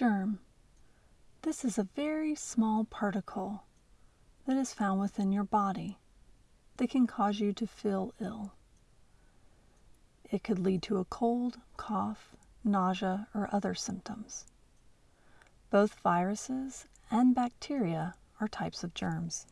Germ. This is a very small particle that is found within your body that can cause you to feel ill. It could lead to a cold, cough, nausea, or other symptoms. Both viruses and bacteria are types of germs.